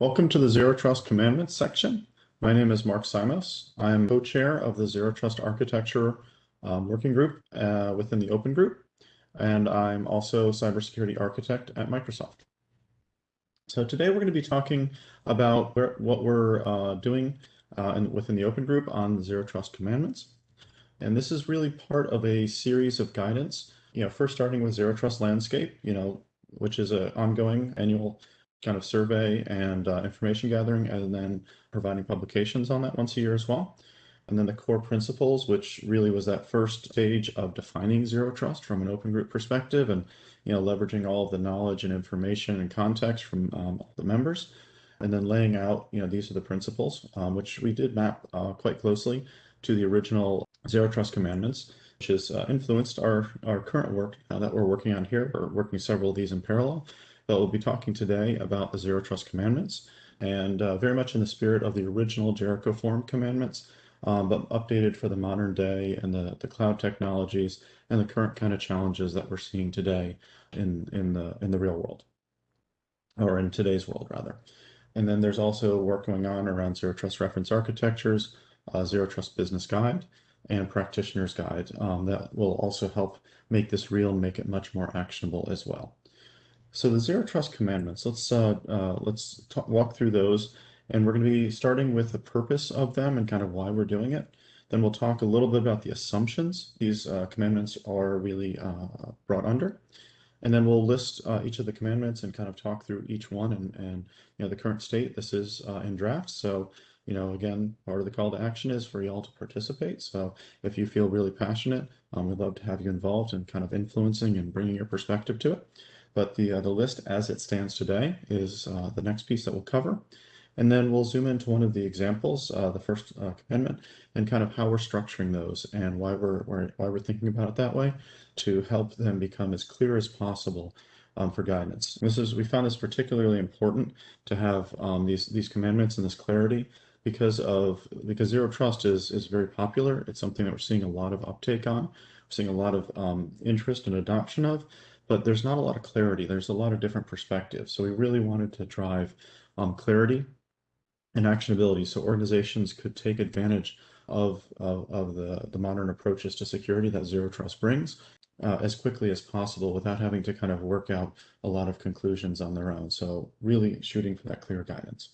Welcome to the Zero Trust Commandments section. My name is Mark Simos. I'm co-chair of the Zero Trust Architecture um, Working Group uh, within the Open Group, and I'm also cybersecurity architect at Microsoft. So today we're going to be talking about where, what we're uh, doing uh, in, within the Open Group on Zero Trust Commandments. And this is really part of a series of guidance, you know, first starting with Zero Trust Landscape, you know, which is an ongoing annual kind of survey and uh, information gathering, and then providing publications on that once a year as well. And then the core principles, which really was that first stage of defining zero trust from an open group perspective and you know leveraging all of the knowledge and information and context from um, the members. And then laying out you know these are the principles um, which we did map uh, quite closely to the original zero trust commandments which has uh, influenced our our current work uh, that we're working on here. We're working several of these in parallel but we'll be talking today about the Zero Trust Commandments and uh, very much in the spirit of the original Jericho Forum Commandments, um, but updated for the modern day and the, the cloud technologies and the current kind of challenges that we're seeing today in, in, the, in the real world, or in today's world, rather. And then there's also work going on around Zero Trust Reference Architectures, uh, Zero Trust Business Guide, and Practitioner's Guide um, that will also help make this real and make it much more actionable as well. So the zero trust commandments, let's uh, uh, let's talk, walk through those. And we're going to be starting with the purpose of them and kind of why we're doing it. Then we'll talk a little bit about the assumptions these uh, commandments are really uh, brought under. And then we'll list uh, each of the commandments and kind of talk through each one and, and you know the current state. This is uh, in draft. So, you know, again, part of the call to action is for y'all to participate. So if you feel really passionate, um, we'd love to have you involved and in kind of influencing and bringing your perspective to it. But the, uh, the list as it stands today is uh, the next piece that we'll cover. And then we'll zoom into one of the examples, uh, the first uh, commandment, and kind of how we're structuring those and why we're, why we're thinking about it that way to help them become as clear as possible um, for guidance. This is we found this particularly important to have um, these these commandments and this clarity because of because zero trust is is very popular. It's something that we're seeing a lot of uptake on. We're seeing a lot of um, interest and adoption of, but there's not a lot of clarity. There's a lot of different perspectives. So we really wanted to drive um, clarity and actionability so organizations could take advantage of, of, of, the, the modern approaches to security that Zero Trust brings uh, as quickly as possible without having to kind of work out a lot of conclusions on their own. So really shooting for that clear guidance.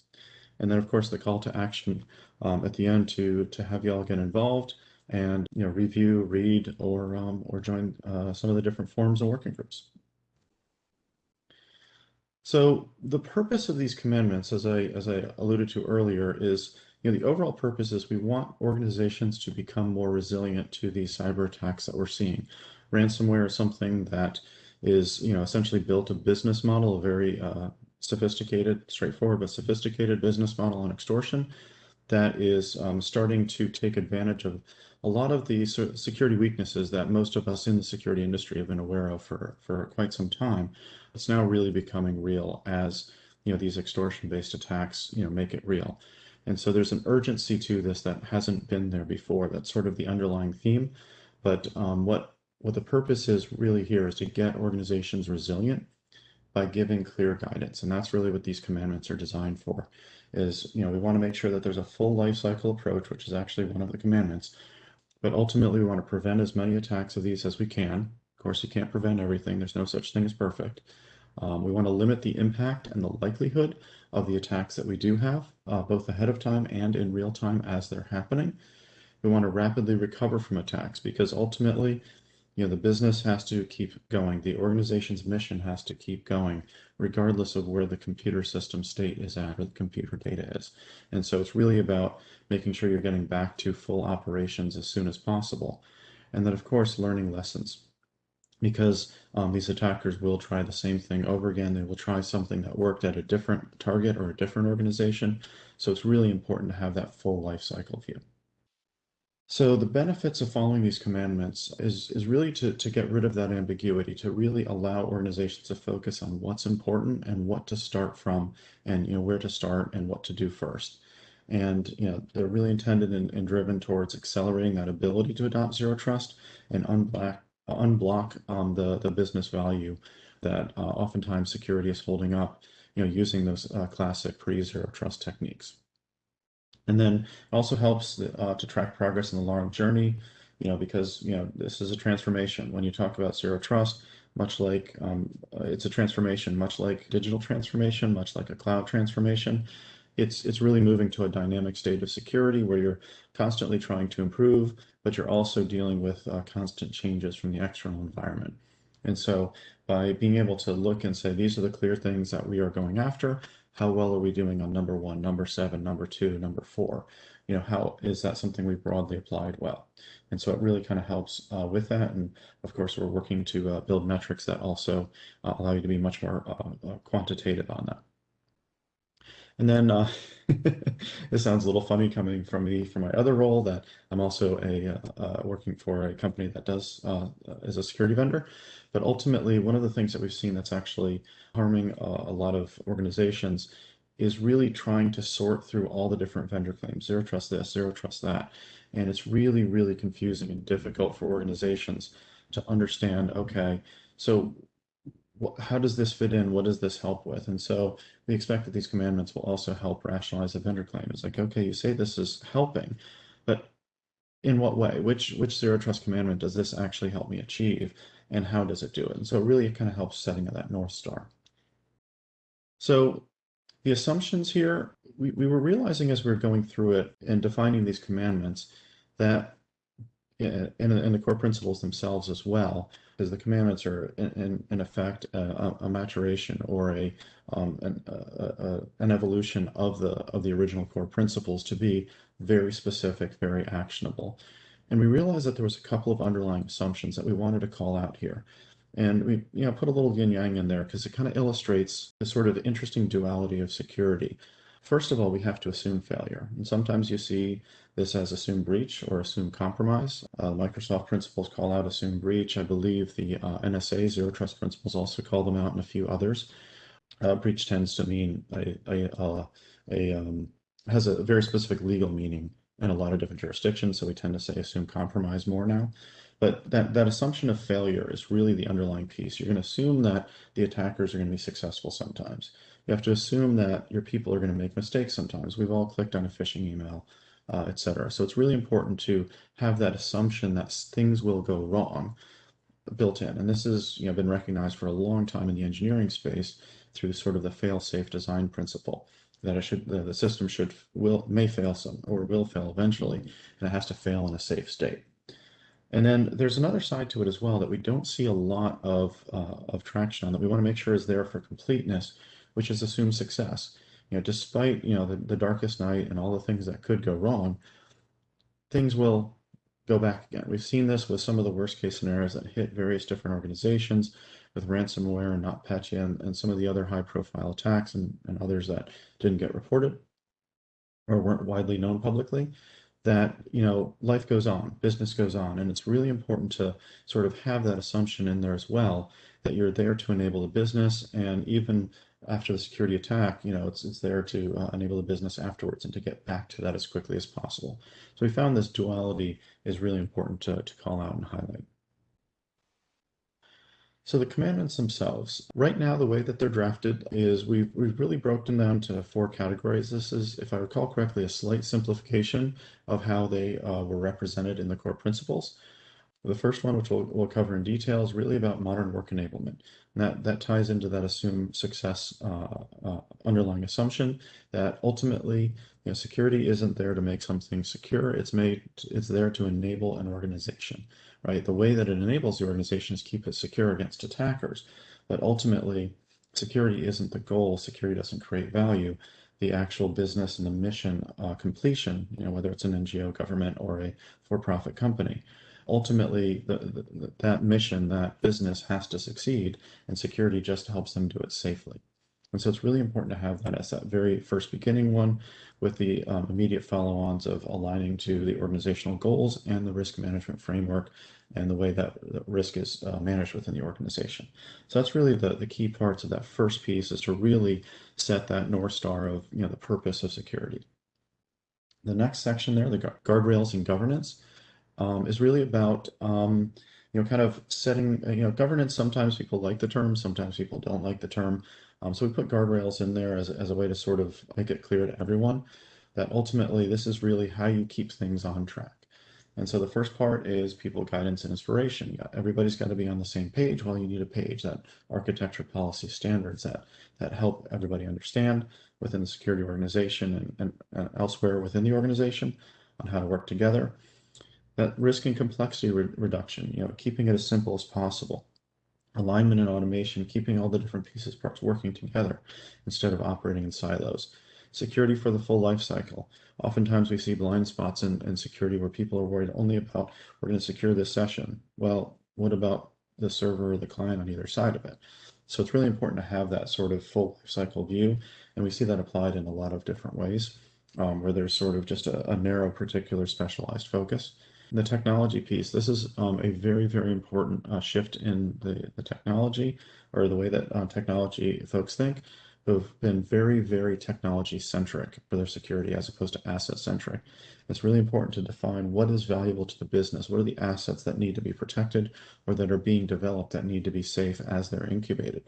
And then of course the call to action um, at the end to, to have y'all get involved and you know review, read, or um, or join uh, some of the different forums and working groups. So the purpose of these commandments, as I as I alluded to earlier, is you know the overall purpose is we want organizations to become more resilient to these cyber attacks that we're seeing. Ransomware is something that is you know essentially built a business model, a very uh, sophisticated, straightforward but sophisticated business model on extortion that is um, starting to take advantage of a lot of the security weaknesses that most of us in the security industry have been aware of for, for quite some time. It's now really becoming real as you know these extortion-based attacks you know make it real. And so there's an urgency to this that hasn't been there before. That's sort of the underlying theme. But um, what what the purpose is really here is to get organizations resilient by giving clear guidance. And that's really what these commandments are designed for is, you know, we want to make sure that there's a full life cycle approach, which is actually one of the commandments, but ultimately, we want to prevent as many attacks of these as we can. Of course, you can't prevent everything. There's no such thing as perfect. Um, we want to limit the impact and the likelihood of the attacks that we do have, uh, both ahead of time and in real time as they're happening. We want to rapidly recover from attacks because ultimately know, the business has to keep going. The organization's mission has to keep going, regardless of where the computer system state is at or the computer data is. And so it's really about making sure you're getting back to full operations as soon as possible. And then, of course, learning lessons. Because um, these attackers will try the same thing over again. They will try something that worked at a different target or a different organization. So it's really important to have that full life cycle view. So the benefits of following these commandments is, is really to, to get rid of that ambiguity, to really allow organizations to focus on what's important and what to start from and you know where to start and what to do first. And you know they're really intended and, and driven towards accelerating that ability to adopt zero trust and unblock, unblock um, the, the business value that uh, oftentimes security is holding up you know, using those uh, classic pre-zero trust techniques. And then it also helps uh, to track progress in the long journey, you know, because, you know, this is a transformation. When you talk about zero trust, much like um, it's a transformation, much like digital transformation, much like a cloud transformation. It's, it's really moving to a dynamic state of security where you're constantly trying to improve, but you're also dealing with uh, constant changes from the external environment. And so by being able to look and say, these are the clear things that we are going after, how well are we doing on number one, number seven, number two, number four? You know, how is that something we've broadly applied well? And so it really kind of helps uh, with that. And of course, we're working to uh, build metrics that also uh, allow you to be much more uh, uh, quantitative on that. And then uh, this sounds a little funny coming from me from my other role that I'm also a uh, working for a company that does uh, as a security vendor. But ultimately, one of the things that we've seen that's actually harming a lot of organizations is really trying to sort through all the different vendor claims, zero trust this, zero trust that. And it's really, really confusing and difficult for organizations to understand, okay, so how does this fit in? What does this help with? And so we expect that these commandments will also help rationalize the vendor claim. It's like, okay, you say this is helping, but in what way? Which which zero trust commandment does this actually help me achieve? And how does it do it? And so really it kind of helps setting that North Star. So the assumptions here, we, we were realizing as we were going through it and defining these commandments that in, in the core principles themselves as well, because the commandments are in, in, in effect a, a, maturation or a, um, an, a, an evolution of the of the original core principles to be very specific, very actionable. And we realized that there was a couple of underlying assumptions that we wanted to call out here. And we you know put a little yin yang in there because it kind of illustrates the sort of interesting duality of security. First of all, we have to assume failure. And sometimes you see this as assume breach or assume compromise. Uh, Microsoft principles call out assume breach. I believe the uh, NSA zero trust principles also call them out and a few others. Uh, breach tends to mean a, a, uh, a um, has a very specific legal meaning in a lot of different jurisdictions. So we tend to say assume compromise more now. But that, that assumption of failure is really the underlying piece. You're going to assume that the attackers are going to be successful sometimes. You have to assume that your people are going to make mistakes sometimes. We've all clicked on a phishing email, uh, etc. So it's really important to have that assumption that things will go wrong built in. And this has you know, been recognized for a long time in the engineering space through sort of the fail-safe design principle that it should the, system should will may fail some or will fail eventually, and it has to fail in a safe state. And then there's another side to it as well that we don't see a lot of, uh, of traction on that we want to make sure is there for completeness, which is assume success. You know, despite, you know, the, the darkest night and all the things that could go wrong, things will go back again. We've seen this with some of the worst case scenarios that hit various different organizations with ransomware and NotPetya and, and some of the other high profile attacks and, and others that didn't get reported or weren't widely known publicly that you know life goes on business goes on and it's really important to sort of have that assumption in there as well that you're there to enable the business and even after the security attack you know it's it's there to uh, enable the business afterwards and to get back to that as quickly as possible so we found this duality is really important to, to call out and highlight so the commandments themselves, right now, the way that they're drafted is we've, we've really broken down to four categories. This is, if I recall correctly, a slight simplification of how they uh, were represented in the core principles. The first one, which we'll, we'll, cover in detail, is really about modern work enablement. And that, that ties into that assume success uh, uh, underlying assumption that ultimately, you know, security isn't there to make something secure. It's made, it's there to enable an organization right? The way that it enables the organization is keep it secure against attackers. But ultimately, security isn't the goal. Security doesn't create value. The actual business and the mission uh, completion, you know, whether it's an NGO, government, or a for-profit company, ultimately the, the, that mission, that business has to succeed, and security just helps them do it safely. And so it's really important to have that as that very first beginning one with the um, immediate follow-ons of aligning to the organizational goals and the risk management framework and the way that risk is uh, managed within the organization. So that's really the, the key parts of that first piece is to really set that North Star of you know the purpose of security. The next section there, the guardrails and governance, um, is really about um, you know kind of setting you know governance. Sometimes people like the term, sometimes people don't like the term Um, so we put guardrails in there as, as a way to sort of make it clear to everyone that ultimately this is really how you keep things on track. And so the first part is people guidance and inspiration. Everybody's got to be on the same page. Well, you need a page that architecture policy standards that that help everybody understand within the security organization and, and, and elsewhere within the organization on how to work together. That risk and complexity re reduction, you know, keeping it as simple as possible. Alignment and automation, keeping all the different pieces parts working together instead of operating in silos security for the full life cycle. Oftentimes we see blind spots in, in security where people are worried only about, we're going to secure this session. Well, what about the server or the client on either side of it? So it's really important to have that sort of full life cycle view. And we see that applied in a lot of different ways um, where there's sort of just a, a narrow particular specialized focus. The technology piece, this is um, a very, very important uh, shift in the, the technology or the way that uh, technology folks think who've been very, very technology centric for their security as opposed to asset centric. It's really important to define what is valuable to the business. What are the assets that need to be protected or that are being developed that need to be safe as they're incubated?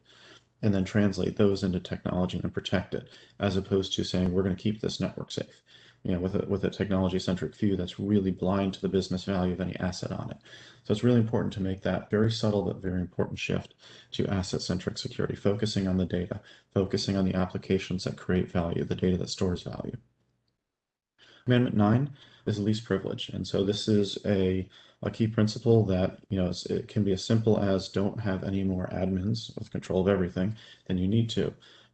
And then translate those into technology and protect it, as opposed to saying we're going to keep this network safe you know, with a, with a technology centric view that's really blind to the business value of any asset on it. So it's really important to make that very subtle but very important shift to asset centric security, focusing on the data, focusing on the applications that create value, the data that stores value. Amendment 9 is least privilege. And so this is a, a key principle that, you know, it can be as simple as don't have any more admins with control of everything than you need to.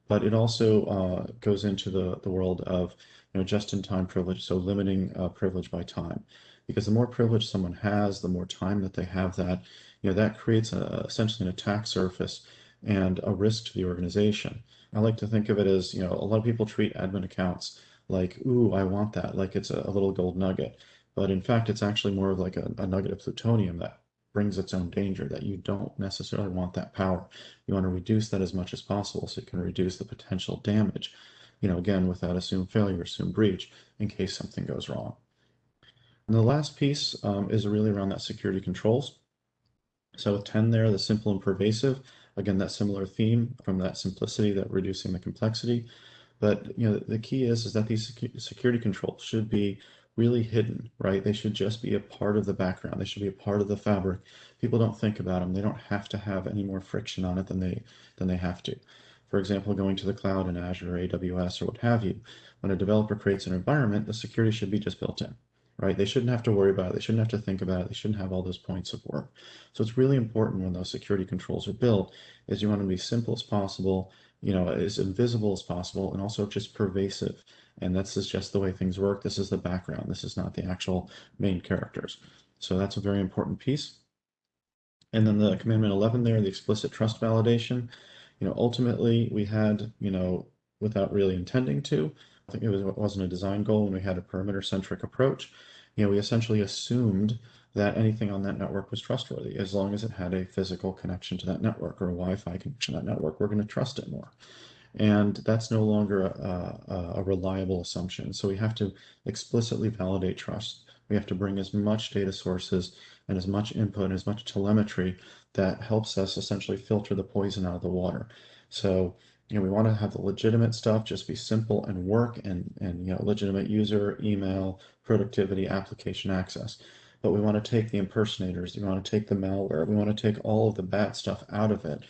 But it also uh, goes into the, the world of you know, just-in-time privilege, so limiting uh, privilege by time. Because the more privilege someone has, the more time that they have that, you know, that creates a, essentially an attack surface and a risk to the organization. I like to think of it as, you know, a lot of people treat admin accounts like, ooh, I want that, like it's a, a little gold nugget. But in fact, it's actually more of like a, a nugget of plutonium that brings its own danger, that you don't necessarily want that power. You want to reduce that as much as possible so you can reduce the potential damage you know, again, without assumed failure, assumed breach in case something goes wrong. And the last piece um, is really around that security controls. So with 10 there, the simple and pervasive, again, that similar theme from that simplicity, that reducing the complexity. But you know, the key is, is that these security controls should be really hidden, right? They should just be a part of the background. They should be a part of the fabric. People don't think about them. They don't have to have any more friction on it than they than they have to for example, going to the cloud in Azure or AWS or what have you. When a developer creates an environment, the security should be just built in, right? They shouldn't have to worry about it. They shouldn't have to think about it. They shouldn't have all those points of work. So it's really important when those security controls are built is you want them to be simple as possible, you know, as invisible as possible, and also just pervasive. And this is just the way things work. This is the background. This is not the actual main characters. So that's a very important piece. And then the commandment 11 there, the explicit trust validation you know, ultimately we had, you know, without really intending to, I think it, was, it wasn't a design goal when we had a perimeter centric approach. You know, we essentially assumed that anything on that network was trustworthy as long as it had a physical connection to that network or a Wi-Fi connection to that network. We're going to trust it more. And that's no longer a, a, reliable assumption. So we have to explicitly validate trust. We have to bring as much data sources and as much input and as much telemetry that helps us essentially filter the poison out of the water. So, you know, we want to have the legitimate stuff just be simple and work and, and you know, legitimate user, email, productivity, application access. But we want to take the impersonators, we want to take the malware, we want to take all of the bad stuff out of it.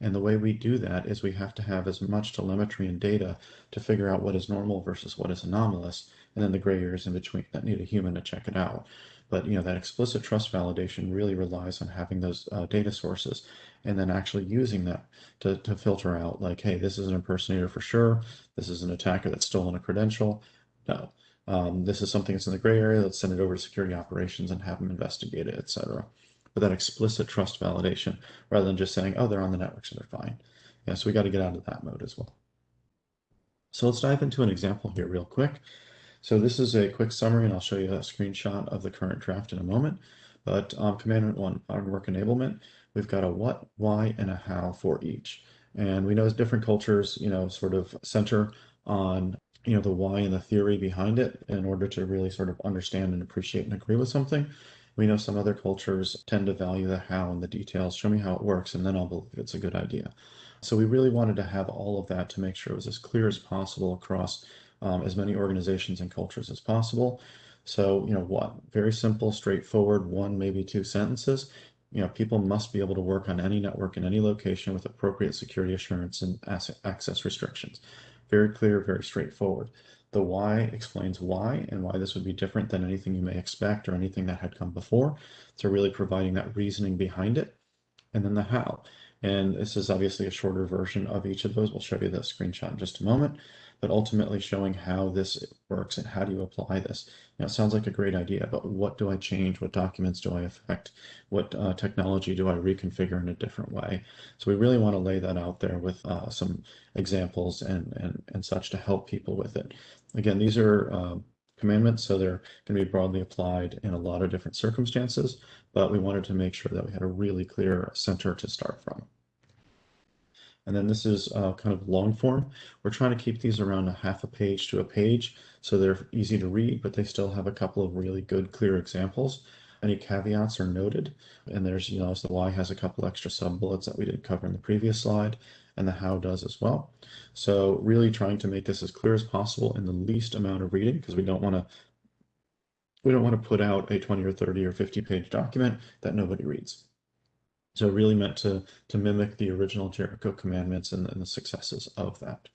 And the way we do that is we have to have as much telemetry and data to figure out what is normal versus what is anomalous, and then the gray areas in between that need a human to check it out. But you know that explicit trust validation really relies on having those uh, data sources and then actually using that to, to filter out like, hey, this is an impersonator for sure. This is an attacker that's stolen a credential. No, um, this is something that's in the gray area. Let's send it over to security operations and have them investigate it, etc. But that explicit trust validation rather than just saying, oh, they're on the network, so they're fine. Yeah, so we got to get out of that mode as well. So let's dive into an example here real quick. So this is a quick summary, and I'll show you a screenshot of the current draft in a moment. But um, Commandment 1, modern work enablement, we've got a what, why, and a how for each. And we know different cultures, you know, sort of center on, you know, the why and the theory behind it in order to really sort of understand and appreciate and agree with something. We know some other cultures tend to value the how and the details. Show me how it works, and then I'll believe it's a good idea. So we really wanted to have all of that to make sure it was as clear as possible across um, as many organizations and cultures as possible. So, you know, what very simple, straightforward, one, maybe two sentences. You know, people must be able to work on any network in any location with appropriate security assurance and access restrictions. Very clear, very straightforward. The why explains why and why this would be different than anything you may expect or anything that had come before. So really providing that reasoning behind it. And then the how. And this is obviously a shorter version of each of those. We'll show you the screenshot in just a moment, but ultimately showing how this works and how do you apply this. Know, it sounds like a great idea, but what do I change? What documents do I affect? What uh, technology do I reconfigure in a different way? So we really want to lay that out there with uh, some examples and, and, and such to help people with it. Again, these are uh, commandments, so they're going to be broadly applied in a lot of different circumstances, but we wanted to make sure that we had a really clear center to start from. And then this is uh, kind of long form. We're trying to keep these around a half a page to a page, so they're easy to read, but they still have a couple of really good, clear examples. Any caveats are noted, and there's, you know, so the why has a couple extra sub bullets that we did cover in the previous slide, and the how does as well. So really trying to make this as clear as possible in the least amount of reading, because we don't want to we don't want to put out a 20 or 30 or 50 page document that nobody reads. So really meant to, to mimic the original Jericho commandments and, and the successes of that.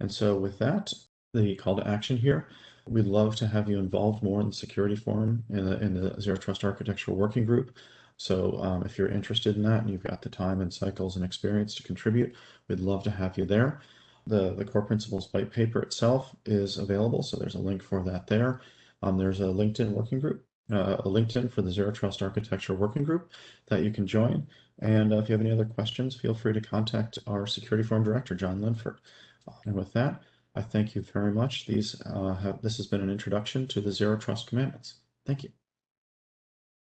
And so with that, the call to action here, we'd love to have you involved more in the security forum in the, in the Zero Trust Architecture Working Group. So um, if you're interested in that and you've got the time and cycles and experience to contribute, we'd love to have you there. The, the core principles white paper itself is available, so there's a link for that there. Um, there's a LinkedIn working group, uh, a LinkedIn for the Zero Trust Architecture Working Group that you can join. And uh, if you have any other questions, feel free to contact our Security Forum Director, John Linford. And with that, I thank you very much. These uh, have, this has been an introduction to the Zero Trust Commandments. Thank you.